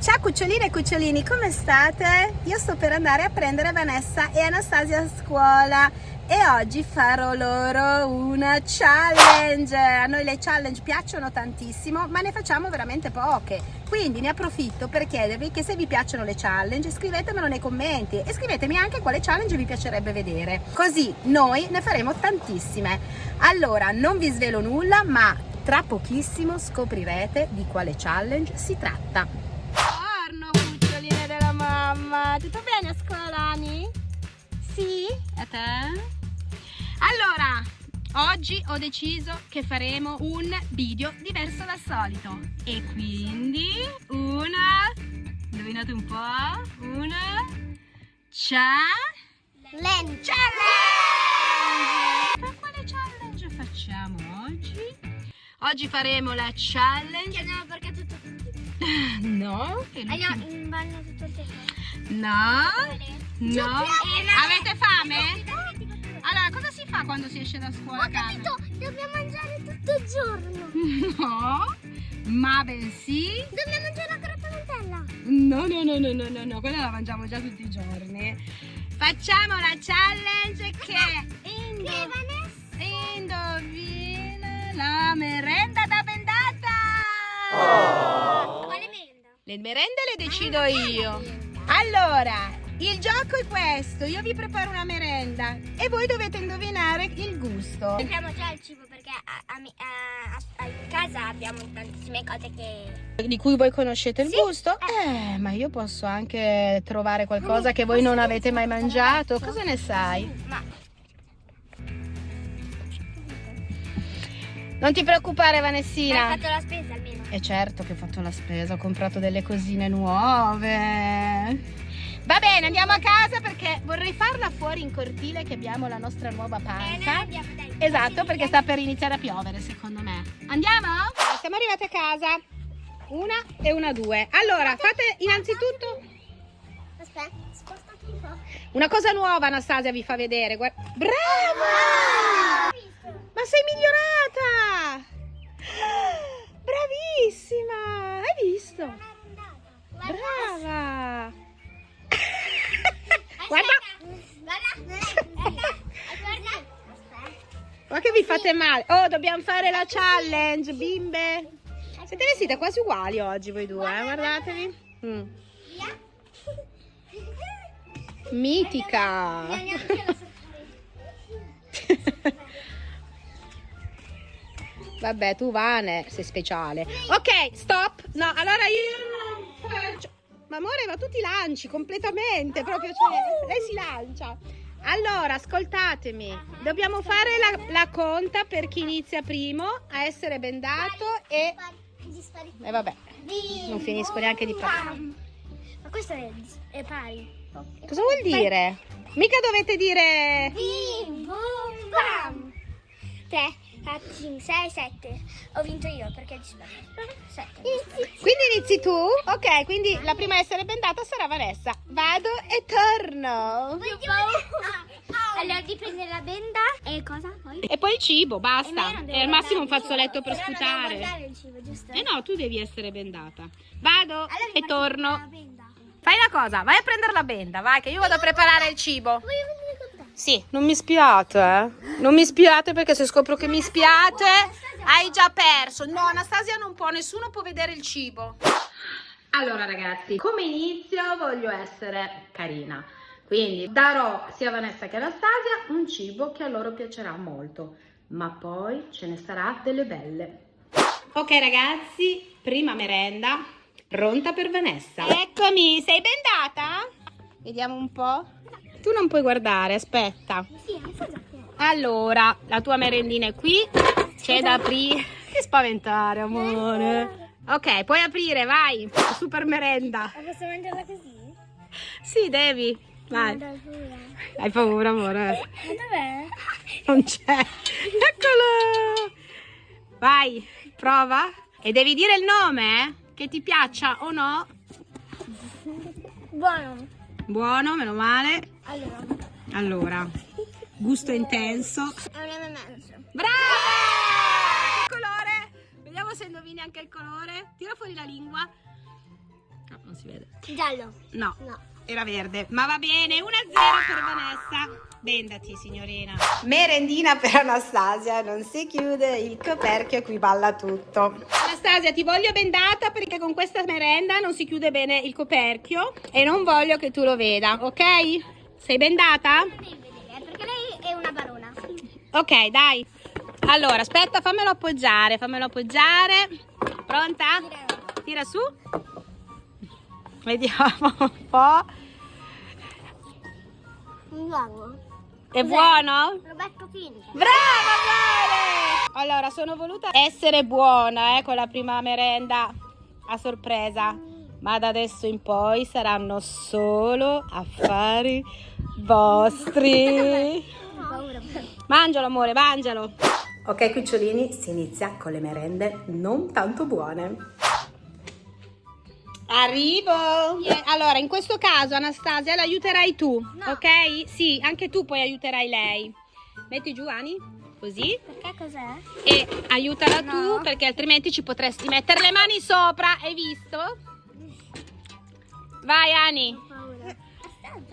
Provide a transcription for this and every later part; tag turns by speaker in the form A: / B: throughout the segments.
A: Ciao cuccioline e cucciolini, come state? Io sto per andare a prendere Vanessa e Anastasia a scuola e oggi farò loro una challenge. A noi le challenge piacciono tantissimo, ma ne facciamo veramente poche. Quindi ne approfitto per chiedervi che se vi piacciono le challenge scrivetemelo nei commenti e scrivetemi anche quale challenge vi piacerebbe vedere. Così noi ne faremo tantissime. Allora, non vi svelo nulla, ma tra pochissimo scoprirete di quale challenge si tratta mamma. Tutto bene a scuola, Dani? Sì? A te? Allora, oggi ho deciso che faremo un video diverso dal solito. E quindi una... Indovinate un po'? Una... Challenge! Challenge! Ma quale challenge facciamo oggi? Oggi faremo la challenge...
B: No, perché.
A: No?
B: Che ah, no, in bagno tutto il tempo.
A: No, no. Avete fame? Allora, cosa si fa quando si esce da scuola?
B: Ho capito, dobbiamo mangiare tutto il giorno.
A: No, ma bensì...
B: Dobbiamo mangiare la creppa Nutella.
A: No, no, no, no, no, no, no, quella la mangiamo già tutti i giorni. Facciamo la challenge che...
B: Indo...
A: Indovina la merenda da bendata.
B: Oh.
A: Le merende le decido ah, io. Allora, il gioco è questo, io vi preparo una merenda e voi dovete indovinare il gusto.
B: Sappiamo già il cibo perché a, a, a, in casa abbiamo tantissime cose che...
A: Di cui voi conoscete il
B: sì?
A: gusto? Eh. eh, ma io posso anche trovare qualcosa che voi non avete mai mangiato. Cosa ne sai?
B: Ma...
A: Non ti preoccupare Vanessina.
B: Hai fatto la spesa almeno.
A: E certo che ho fatto la spesa, ho comprato delle cosine nuove. Va bene, andiamo a casa perché vorrei farla fuori in cortile che abbiamo la nostra nuova panca.
B: Eh,
A: esatto, perché sta per iniziare a piovere secondo me. Andiamo? Siamo arrivate a casa. Una e una due. Allora, fate innanzitutto...
B: Aspetta, spostati un po'.
A: Una cosa nuova Anastasia vi fa vedere. Guarda. Brava! Male? Oh, dobbiamo fare la challenge, bimbe! Siete vestite quasi uguali oggi voi due, eh? Guardatevi. Mm. Mitica! Vabbè, tu Vane sei speciale. Ok, stop. No, allora io... Ma amore, ma tu ti lanci completamente, proprio, cioè, lei si lancia. Allora, ascoltatemi, dobbiamo fare la, la, conta per chi inizia primo a essere bendato e... E eh, vabbè, non finisco neanche di parlare.
B: Ma questo è, è pari.
A: Cosa vuol dire? Mica dovete dire...
B: Bim, bum, bam. Tre. 4, 5, 6, 7. Ho vinto io perché di 7.
A: Quindi inizi tu? Ok, quindi la prima a essere bendata sarà Vanessa. Vado e torno.
B: Allora di prendere la benda e cosa poi?
A: E poi il cibo, basta. E, al massimo un fazzoletto per sputare.
B: il cibo, giusto?
A: Eh no, tu devi essere bendata. Vado allora, e torno. Fai una cosa, vai a prendere la benda, vai che io vado a preparare il cibo. Voglio sì, non mi spiate, eh. Non mi spiate perché se scopro che mi spiate hai già perso. No, Anastasia non può, nessuno può vedere il cibo. Allora ragazzi, come inizio voglio essere carina. Quindi darò sia a Vanessa che a Anastasia un cibo che a loro piacerà molto. Ma poi ce ne sarà delle belle. Ok ragazzi, prima merenda pronta per Vanessa. Eccomi, sei bendata? Vediamo un po'. Tu non puoi guardare, aspetta. Allora, la tua merendina è qui. C'è da aprire. Che spaventare, amore. Ok, puoi aprire, vai. Super merenda.
B: Ma posso mangiarla così?
A: Sì, devi. Vai. Hai paura, amore?
B: Ma dov'è?
A: Non c'è. Eccolo. Vai, prova. E devi dire il nome, eh? Che ti piaccia o no.
B: Buono.
A: Buono, meno male.
B: Allora.
A: Allora, gusto intenso.
B: È un.
A: Brava! Il colore. Vediamo se indovini anche il colore. Tira fuori la lingua. No, non si vede.
B: Giallo.
A: No,
B: No.
A: Era verde. Ma va bene, 1-0 per Vanessa. Bendati, signorina. Merendina per Anastasia, non si chiude il coperchio e qui balla tutto. Anastasia, ti voglio bendata perché con questa merenda non si chiude bene il coperchio e non voglio che tu lo veda, ok? Sei bendata?
B: Non devi vedere, perché lei è una barona.
A: Ok, dai. Allora, aspetta, fammelo appoggiare, fammelo appoggiare. Pronta? Tira su. Vediamo un po'.
B: Nuovo.
A: È buono?
B: Roberto Pinto.
A: Brava, bene! Allora, sono voluta essere buona eh, con la prima merenda a sorpresa, ma da adesso in poi saranno solo affari vostri. Mangialo, amore, mangialo. Ok, cucciolini, si inizia con le merende non tanto buone. Arrivo! Allora, in questo caso, Anastasia, l'aiuterai tu,
B: No.
A: ok? Sì, anche tu poi aiuterai lei. Metti giù, Ani, così.
B: Perché cos'è?
A: E aiutala
B: No.
A: tu, perché altrimenti ci potresti mettere le mani sopra, hai visto? Vai, Ani,
B: Ho paura.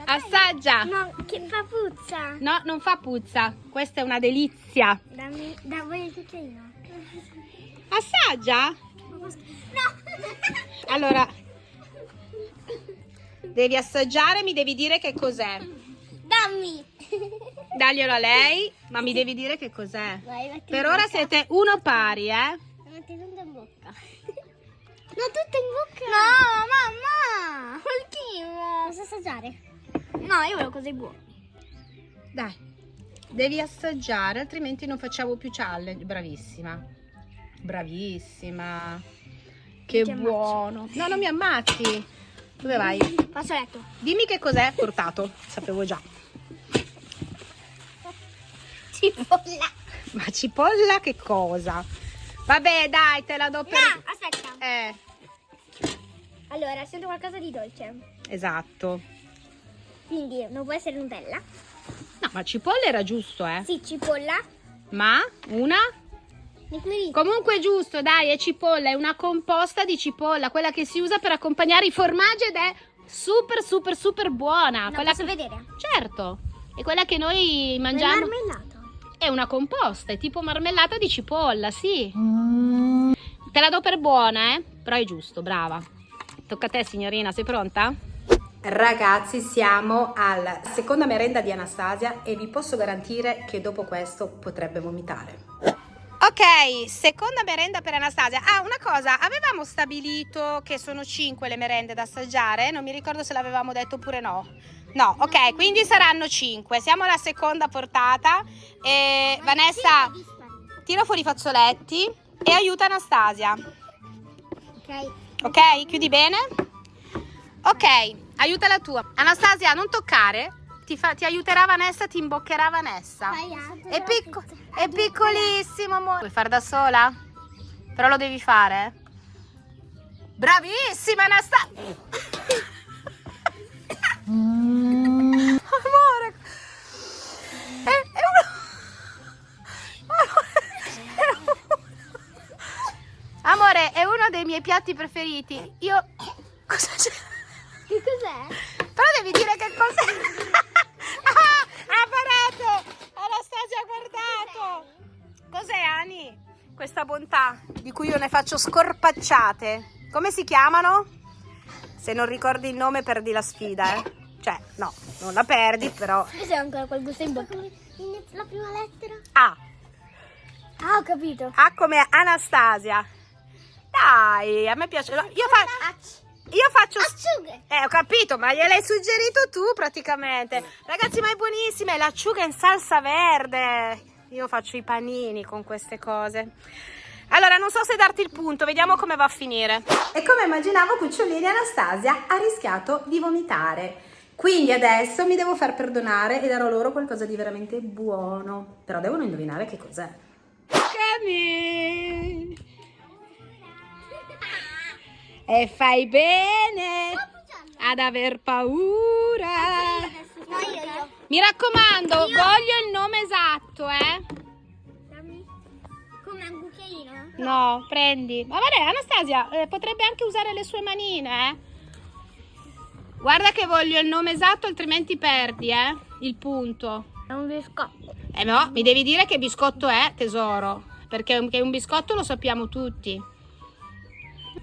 A: assaggia.
B: No, che fa puzza.
A: No, non fa puzza, questa è una delizia.
B: Dammi, da voi il cucchiaino.
A: Assaggia?
B: No.
A: Allora, devi assaggiare, mi devi dire che cos'è.
B: Dammi.
A: Daglielo a lei, ma mi devi dire che cos'è. Per ora
B: bocca.
A: siete uno pari, eh?
B: Metti tutto in bocca. No, tutto in bocca. No, mamma. Quel chimo. Posso assaggiare? No, io volevo cose buone.
A: Dai, devi assaggiare, altrimenti non facciamo più challenge. Bravissima. Bravissima. Che
B: Ti ammazzo.
A: buono. No, non mi ammazzi. Dove vai?
B: Passo a letto.
A: Dimmi che cos'è portato. Sapevo già.
B: Cipolla.
A: Ma cipolla che cosa? Vabbè, dai, te la do per...
B: No, aspetta.
A: Eh,
B: Allora, sento qualcosa di dolce.
A: esatto.
B: Quindi non può essere Nutella.
A: No, ma cipolla era giusto, eh.
B: Sì, cipolla.
A: Ma una? Comunque è giusto, dai, è cipolla, è una composta di cipolla, quella che si usa per accompagnare i formaggi ed è super super super buona.
B: No,
A: quella
B: posso
A: che-
B: vedere?
A: Certo, è quella che noi
B: È
A: mangiamo.
B: marmellato.
A: È una composta, è tipo marmellata di cipolla, sì. Te la do per buona, eh? Però è giusto, brava. Tocca a te, signorina, sei pronta? Ragazzi, siamo alla seconda merenda di Anastasia e vi posso garantire che dopo questo potrebbe vomitare. Ok, seconda merenda per Anastasia. Ah, una cosa, avevamo stabilito che sono 5 le merende da assaggiare, non mi ricordo se l'avevamo detto oppure no. No, ok, quindi saranno 5. Siamo alla seconda portata. E Vanessa, tira fuori i fazzoletti e aiuta Anastasia.
B: Ok.
A: Ok, chiudi bene? Ok, aiuta la tua. Anastasia, non toccare. Ti, fa- ti aiuterà Vanessa, ti imboccherà Vanessa. È, picco- è piccolissimo, amore. Puoi fare da sola? Però lo devi fare. Bravissima, Anastasia. Amore. È, è uno... Amore, è uno dei miei piatti preferiti. Io... Cosa c'è?
B: Che cos'è?
A: Però devi dire che cos'è. ah, ha parato. Guardato. Cos'è, Ani? Questa bontà di cui io ne faccio scorpacciate. Come si chiamano? Se non ricordi il nome perdi la sfida, eh. Cioè, no, non la perdi, però...
B: Ho ancora quel gusto in bocca. La prima lettera?
A: A.
B: Ah, ho capito.
A: A come Anastasia. Dai, a me piace. Io, fa- io faccio...
B: Acciughe.
A: Eh, ho capito, ma gliel'hai suggerito tu praticamente. Ragazzi, ma è buonissima, è l'acciuga in salsa verde. Io faccio i panini con queste cose. Allora, non so se darti il punto, vediamo come va a finire. E come immaginavo, Cucciolini Anastasia ha rischiato di vomitare. Quindi adesso mi devo far perdonare e darò loro qualcosa di veramente buono. Però devono indovinare che cos'è. Cami! E fai bene ad aver paura.
B: No, io, io.
A: Mi raccomando, voglio il nome esatto, eh?
B: Dammi. Come un cucchiaino?
A: No, prendi. Ma vabbè, Anastasia eh, potrebbe anche usare le sue manine, eh? Guarda che voglio il nome esatto, altrimenti perdi, eh? Il punto.
B: È un biscotto.
A: Eh no, mi devi dire che biscotto è, tesoro. Perché un biscotto lo sappiamo tutti.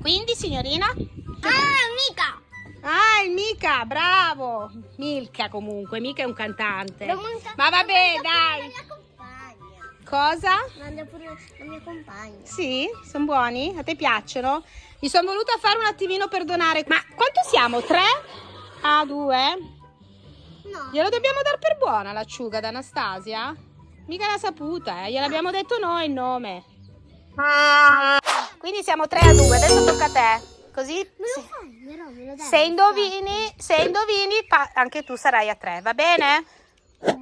A: Quindi, signorina?
B: Ah, mica!
A: Ah, il Mica, bravo! Milka comunque, Mica è un cantante. Ma vabbè, dai.
B: La mia compagna.
A: Cosa?
B: Manda pure la mia compagna.
A: Sì, sono buoni? A te piacciono? Mi sono voluta fare un attimino perdonare. Ma quanto siamo? Tre? Ah, due?
B: No.
A: Glielo dobbiamo dar per buona l'acciuga ad Anastasia? Mica l'ha saputa, eh? Gliel'abbiamo detto noi il nome. Quindi siamo 3 a 2, adesso tocca a te. Così
B: Me lo
A: se-
B: fai, però me lo dai.
A: se indovini, se indovini anche tu sarai a 3, va bene?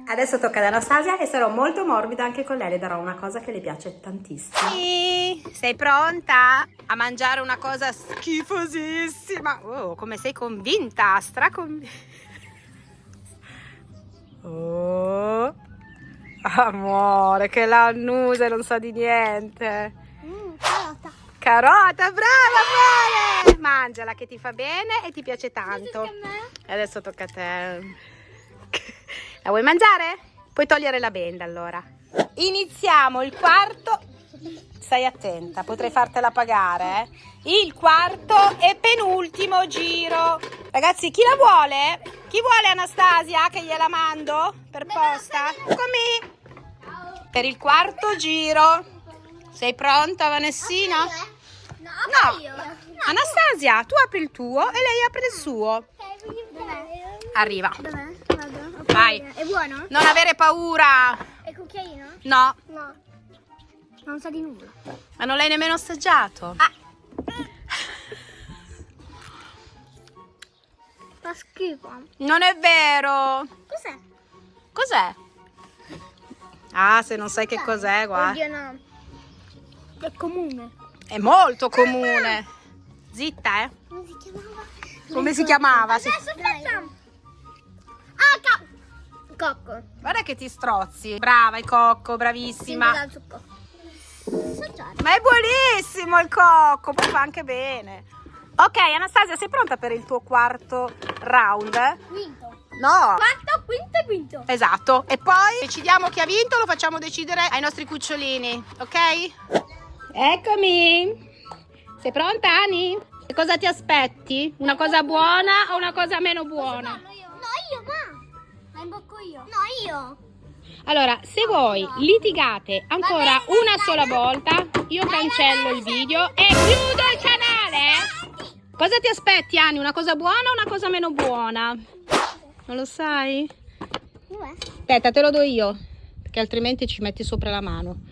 A: Adesso tocca ad Anastasia e sarò molto morbida anche con lei, le darò una cosa che le piace tantissimo. Sì, sei pronta a mangiare una cosa schifosissima? Oh, come sei convinta, straconvinta. Oh, amore, che l'annusa non sa di niente.
B: Mm, carota.
A: Brava amore! Mangiala che ti fa bene e ti piace tanto. E adesso tocca a te. La vuoi mangiare? Puoi togliere la benda allora. Iniziamo il quarto. Stai attenta, potrei fartela pagare. eh. Il quarto e penultimo giro. Ragazzi, chi la vuole? Chi vuole Anastasia che gliela mando per posta? Eccomi. Per il quarto giro. Sei pronta, Vanessina?
B: No.
A: Anastasia, tu apri il tuo e lei apre il suo. Arriva. Vai.
B: È buono?
A: Non avere paura.
B: È cucchiaino?
A: No,
B: No. Non sa di nulla.
A: ma non l'hai nemmeno assaggiato.
B: Ah. Fa schifo.
A: Non è vero.
B: Cos'è?
A: Cos'è? Ah, se non sai che cos'è, guarda.
B: Oddio no. È comune.
A: È molto comune. Zitta, eh.
B: Come si chiamava?
A: Come si chiamava?
B: Adesso facciamo. Ah, ca- cocco.
A: Guarda che ti strozzi. Brava, il cocco, bravissima. Ma è buonissimo il cocco, poi fa anche bene. Ok, Anastasia, sei pronta per il tuo quarto round?
B: Quinto.
A: No.
B: Quarto, quinto e quinto.
A: Esatto. E poi decidiamo chi ha vinto, lo facciamo decidere ai nostri cucciolini, ok? Eccomi. Sei pronta, Ani? Che cosa ti aspetti? Una cosa buona o una cosa meno buona?
B: No, io. No, io, ma. Ma imbocco io. No, io.
A: Allora, se voi litigate ancora
B: bene,
A: una
B: dai,
A: sola
B: dai.
A: volta, io cancello il video e chiudo il canale. Cosa ti aspetti, Ani? Una cosa buona o una cosa meno buona? Non lo sai? Aspetta, te lo do io, perché altrimenti ci metti sopra la mano.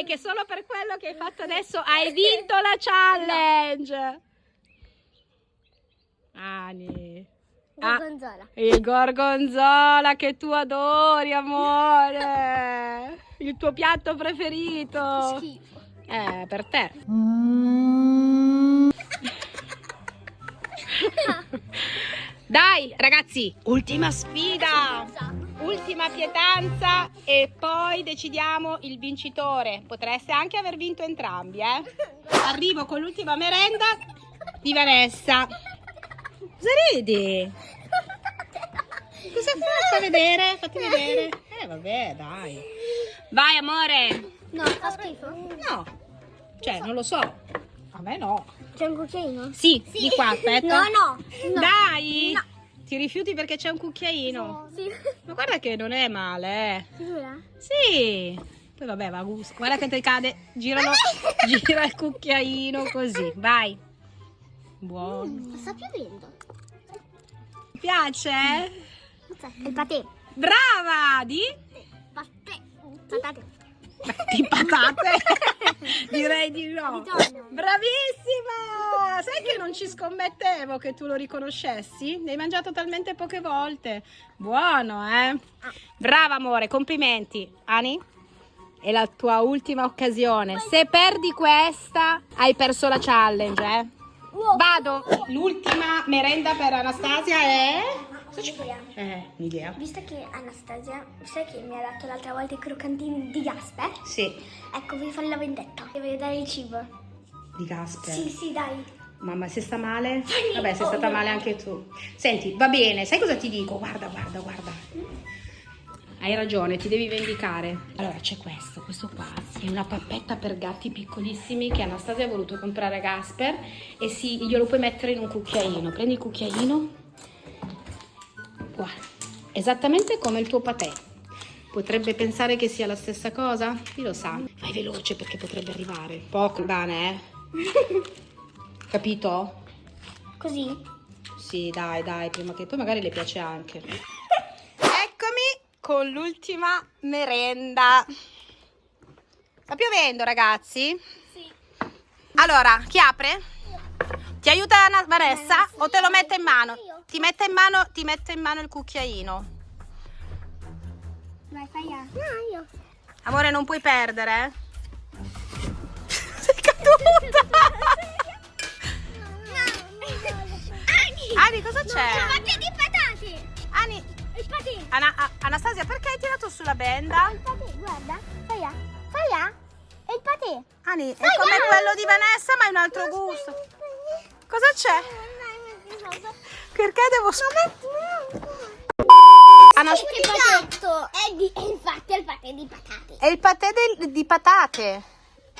A: Direi che solo per quello che hai fatto adesso hai vinto la challenge. Ani. Ah,
B: Gorgonzola.
A: il gorgonzola che tu adori, amore. Il tuo piatto preferito.
B: Schifo.
A: Eh, per te. Dai, ragazzi, ultima sfida. Ultima pietanza e poi decidiamo il vincitore. Potreste anche aver vinto entrambi, eh? Arrivo con l'ultima merenda di Vanessa. Cosa ridi? Cosa fai? Fai vedere? Fatti vedere. Eh, vabbè, dai. Vai, amore.
B: No, fa schifo.
A: No. Cioè, non lo so. A me no.
B: C'è un cucchiaino?
A: Sì, di qua, aspetta.
B: No, no. no.
A: Dai.
B: No.
A: Ti rifiuti perché c'è un cucchiaino.
B: Sì.
A: Ma guarda che non è male, eh.
B: Sicura?
A: Sì. Poi vabbè, va a gusto. Guarda che ti cade. Giralo. Gira il cucchiaino così. Vai. Buono.
B: Sta piovendo.
A: Ti piace?
B: Il patè.
A: Brava! Di?
B: Patè. Patate.
A: Di patate? Direi di no. Bravissima! Sai che non ci scommettevo che tu lo riconoscessi? Ne hai mangiato talmente poche volte. Buono, eh? Brava amore, complimenti. Ani? È la tua ultima occasione. Se perdi questa, hai perso la challenge, eh? Vado. L'ultima merenda per Anastasia è...
B: Idea.
A: Eh, un'idea.
B: Visto che Anastasia, visto che mi ha dato l'altra volta i croccantini di Gasper,
A: Sì.
B: ecco, voglio fare la vendetta. E voglio dare il cibo.
A: di Gasper?
B: Sì, sì, dai.
A: Mamma, se sta male? Vabbè, sei stata male anche tu. Senti, va bene, sai cosa ti dico? Guarda, guarda, guarda. Hai ragione, ti devi vendicare. Allora, c'è questo, questo qua. È una pappetta per gatti piccolissimi che Anastasia ha voluto comprare a Gasper e sì, glielo puoi mettere in un cucchiaino. Prendi il cucchiaino. Guarda, esattamente come il tuo patè. Potrebbe pensare che sia la stessa cosa? Chi lo sa? Vai veloce perché potrebbe arrivare. Poco bene, eh? Capito?
B: Così?
A: Sì, dai, dai, prima che poi magari le piace anche. Eccomi con l'ultima merenda. Sta piovendo, ragazzi?
B: Sì.
A: Allora, chi apre? Ti aiuta Vanessa o te lo mette in mano? Ti mette in mano, ti mette in mano il cucchiaino.
B: Vai, fai a. No, io.
A: Amore, non puoi perdere. eh? Sei caduta.
B: Ani!
A: Ani, cosa c'è?
B: Patate di patate!
A: Ani,
B: Il patè!
A: Ana- Anastasia, perché hai tirato sulla benda?
B: Il patè, guarda. Fai a. Fai a. È il patè.
A: Ani, è come quello di Vanessa, ma è un altro gusto. Cosa c'è? Perché devo... Anas-
B: Il patetto è, di, è infatti il patè di patate.
A: È il patè del- di patate.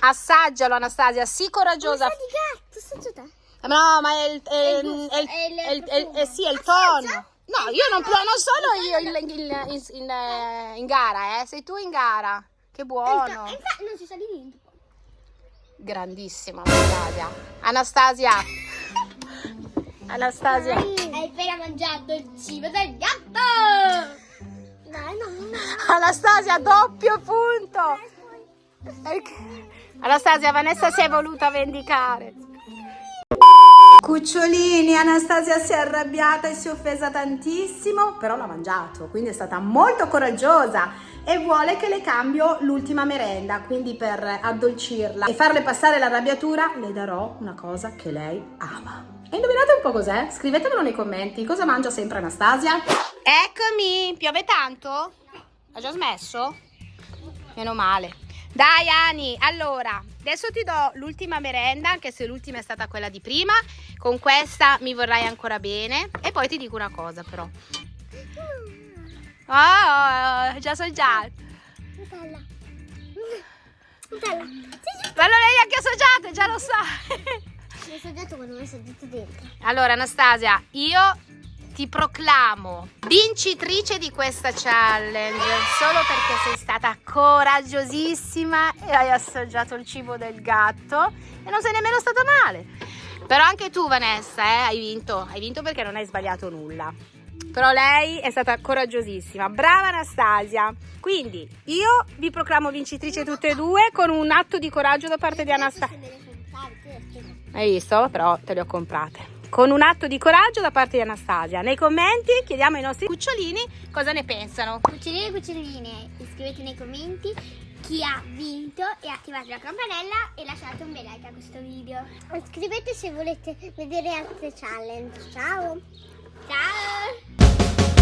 A: Assaggialo, Anastasia, sii coraggiosa.
B: Sa di gatto, assaggia te.
A: No, ma è il, è
B: il
A: il-
B: gusto,
A: è il-
B: è il
A: è il- è- eh sì, è il tono. No, io non, non sono io in, in- in- in, eh, in gara, eh. Sei tu in gara. Che buono.
B: Infatti non si sa di niente.
A: Grandissima Anastasia. Anastasia. Anastasia.
B: Appena mangiato il cibo del gatto! Dai, no, no.
A: Anastasia, doppio punto. Anastasia, Vanessa si è voluta vendicare. Cucciolini, Anastasia si è arrabbiata e si è offesa tantissimo, però l'ha mangiato, quindi è stata molto coraggiosa e vuole che le cambio l'ultima merenda, quindi per addolcirla e farle passare l'arrabbiatura le darò una cosa che lei ama. E indovinate un po' cos'è? Scrivetemelo nei commenti, cosa mangia sempre Anastasia? Eccomi, piove tanto? Ha già smesso? Meno male. Dai Ani, allora, adesso ti do l'ultima merenda, anche se l'ultima è stata quella di prima. Con questa mi vorrai ancora bene. E poi ti dico una cosa però. Oh, già so già.
B: Nutella. Nutella. Sì, sì.
A: Ma non hai neanche assaggiato, già lo sa.
B: Mi hai assaggiato quando mi hai assaggiato dentro.
A: Allora Anastasia, io ti proclamo vincitrice di questa challenge solo perché sei stata coraggiosissima e hai assaggiato il cibo del gatto e non sei nemmeno stata male. Però anche tu Vanessa eh, hai vinto, hai vinto perché non hai sbagliato nulla. Però lei è stata coraggiosissima, brava Anastasia. Quindi io vi proclamo vincitrice tutte e due con un atto di coraggio da parte di Anastasia. Hai visto? Però te le ho comprate. Con un atto di coraggio da parte di Anastasia. Nei commenti chiediamo ai nostri cucciolini cosa ne pensano.
B: Cuccioline e cuccioline, iscrivetevi nei commenti chi ha vinto e attivate la campanella e lasciate un bel like a questo video. Iscrivetevi se volete vedere altre challenge. Ciao! Ciao!